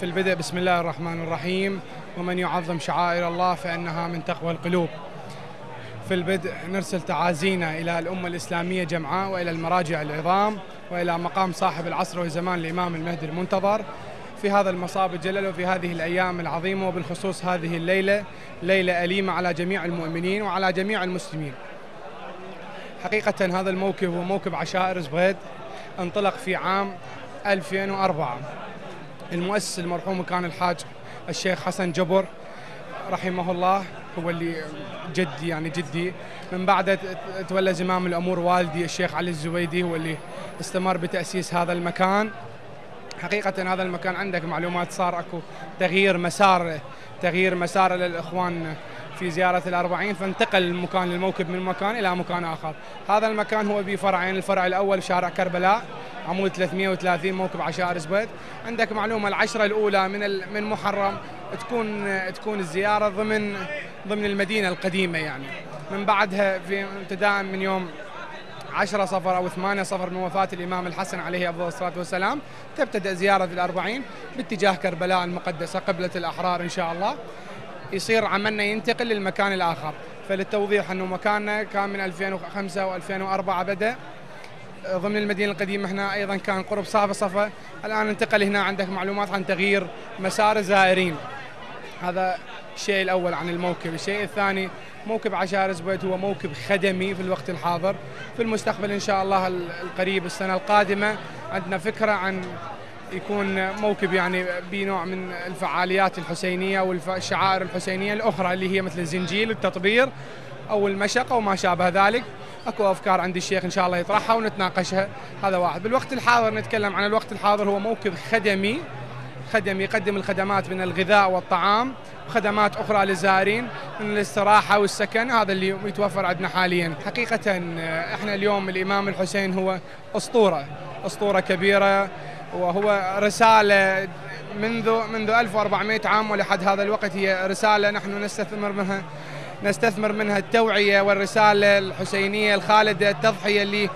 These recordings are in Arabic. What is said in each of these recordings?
في البدء بسم الله الرحمن الرحيم. ومن يعظم شعائر الله فإنها من تقوى القلوب. في البدء نرسل تعازينا إلى الأمة الإسلامية جمعاء وإلى المراجع العظام وإلى مقام صاحب العصر والزمان الإمام المهدي المنتظر. في هذا المصاب الجلل وفي هذه الأيام العظيمة وبالخصوص هذه الليلة ليلة أليمة على جميع المؤمنين وعلى جميع المسلمين. حقيقة هذا الموكب هو موكب عشائر زبيد انطلق في عام 2004 المؤسس المرحوم كان الحاج الشيخ حسن جبر رحمه الله هو اللي جدي يعني جدي. من بعده تولى زمام الأمور والدي الشيخ علي الزبيدي هو اللي استمر بتأسيس هذا المكان. حقيقة هذا المكان عندك معلومات صار أكو تغيير مسار تغيير مسار للإخوان في زيارة الأربعين فانتقل المكان الموكب من مكان إلى مكان آخر. هذا المكان هو بفرعين الفرع الأول شارع كربلاء عمود 330 موكب عشائر زبيد عندك معلومة العشرة الأولى من من محرم تكون تكون الزيارة ضمن ضمن المدينة القديمة يعني. من بعدها في ابتداء من يوم 10 صفر أو 8 صفر من وفاة الإمام الحسن عليه أفضل الصلاة والسلام تبتدأ زيارة الأربعين باتجاه كربلاء المقدسة قبلة الأحرار إن شاء الله. يصير عملنا ينتقل للمكان الآخر. فللتوضيح أنه مكاننا كان من 2005 و2004 بدأ. ضمن المدينة القديمة هنا أيضا كان قرب صافة صفا. الآن انتقل هنا عندك معلومات عن تغيير مسار الزائرين هذا الشيء الأول عن الموكب. الشيء الثاني موكب عشائر زبيد هو موكب خدمي في الوقت الحاضر. في المستقبل إن شاء الله القريب السنة القادمة عندنا فكرة عن يكون موكب يعني بنوع من الفعاليات الحسينية والشعائر الحسينية الأخرى اللي هي مثل الزنجيل التطبير أو المشقه وما شابه ذلك. أكو أفكار عند الشيخ إن شاء الله يطرحها ونتناقشها هذا واحد. بالوقت الحاضر نتكلم عن الوقت الحاضر هو موكب خدمي. خدمي يقدم الخدمات من الغذاء والطعام وخدمات أخرى للزائرين من الاستراحة والسكن هذا اللي يتوفر عندنا حاليا. حقيقه إحنا اليوم الإمام الحسين هو أسطورة أسطورة كبيرة. وهو رسالة منذ منذ 1400 عام ولحد هذا الوقت هي رسالة نحن نستثمر منها نستثمر منها التوعية والرسالة الحسينية الخالدة التضحية اللي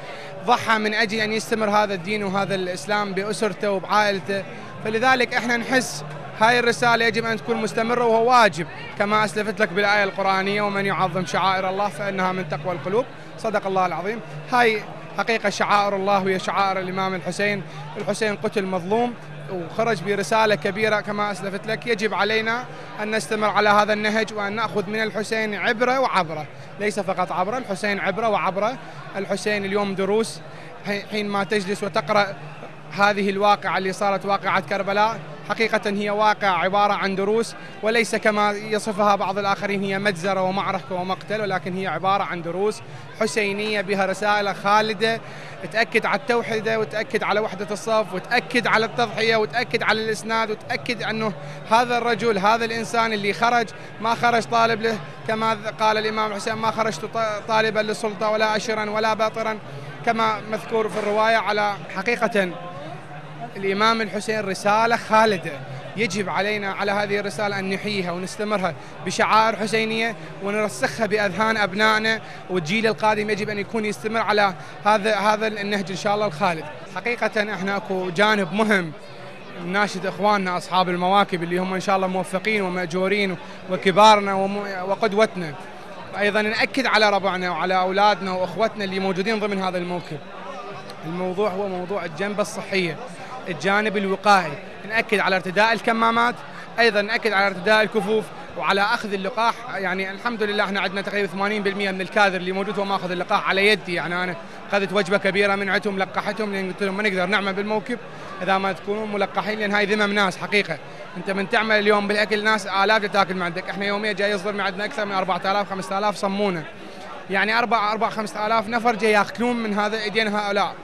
ضحى من أجل أن يستمر هذا الدين وهذا الإسلام بأسرته وبعائلته. فلذلك إحنا نحس هاي الرسالة يجب أن تكون مستمرة وهو واجب كما أسلفت لك بالآية القرآنية ومن يعظم شعائر الله فإنها من تقوى القلوب. صدق الله العظيم. هاي حقيقة شعائر الله وهي شعائر الإمام الحسين. الحسين قتل مظلوم وخرج برسالة كبيرة كما أسلفت لك. يجب علينا أن نستمر على هذا النهج وأن نأخذ من الحسين عبرة وعبرة. ليس فقط عبرة الحسين عبرة وعبرة. الحسين اليوم دروس حين ما تجلس وتقرأ هذه الواقعة اللي صارت واقعة كربلاء حقيقة هي واقع عبارة عن دروس وليس كما يصفها بعض الآخرين هي مجزرة ومعركة ومقتل ولكن هي عبارة عن دروس حسينية بها رسالة خالدة تأكد على التوحدة وتأكد على وحدة الصف وتأكد على التضحية وتأكد على الإسناد وتأكد أنه هذا الرجل هذا الإنسان اللي خرج ما خرج طالب له كما قال الإمام الحسين ما خرجت طالبا للسلطة ولا أشرا ولا باطرا كما مذكور في الرواية على حقيقة الإمام الحسين رسالة خالدة. يجب علينا على هذه الرسالة أن نحييها ونستمرها بشعائر حسينية ونرسخها بأذهان أبنائنا. والجيل القادم يجب أن يكون يستمر على هذا هذا النهج إن شاء الله الخالد. حقيقة إحنا أكو جانب مهم ناشد إخواننا أصحاب المواكب اللي هم إن شاء الله موفقين ومأجورين وكبارنا وقدوتنا. أيضا نأكد على ربعنا وعلى أولادنا وأخوتنا اللي موجودين ضمن هذا الموكب. الموضوع هو موضوع الجنبه الصحية. الجانب الوقائي. نأكد على ارتداء الكمامات أيضا نأكد على ارتداء الكفوف وعلى أخذ اللقاح. يعني الحمد لله إحنا عندنا تقريبا 80% من الكادر اللي موجود هو ماخذ اللقاح على يدي. يعني أنا أخذت وجبة كبيرة من عندهم لقحتهم لأن قلت لهم ما نقدر نعمل بالموكب. إذا ما تكونون ملقحين لأن هاي ذمم ناس حقيقة. أنت من تعمل اليوم بالأكل ناس الاف تأكل من عندك. إحنا يوميا جاي يصدر من عندنا أكثر من 4000 5000 صمونه يعني 4 4 5000 نفر جاي يأكلون من هذا ايدين هؤلاء.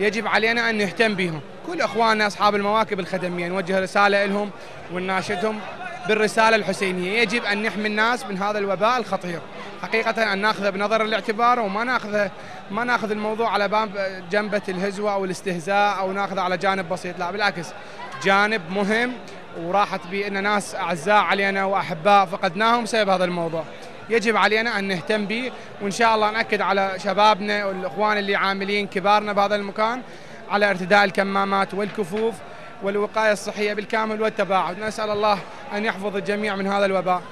يجب علينا أن نهتم بهم. كل إخواننا أصحاب المواكب الخدمية نوجه رسالة لهم ونناشدهم بالرسالة الحسينية. يجب أن نحمي الناس من هذا الوباء الخطير. حقيقة أن ناخذه بنظر الاعتبار وما ناخذه ما نأخذ الموضوع على باب جنبة الهزوه أو الاستهزاء أو ناخذه على جانب بسيط. لا بالعكس جانب مهم وراحت بان ناس أعزاء علينا وأحباء فقدناهم بسبب هذا الموضوع. يجب علينا أن نهتم به وإن شاء الله نأكد على شبابنا والإخوان اللي عاملين كبارنا بهذا المكان على ارتداء الكمامات والكفوف والوقاية الصحية بالكامل والتباعد. نسأل الله أن يحفظ الجميع من هذا الوباء.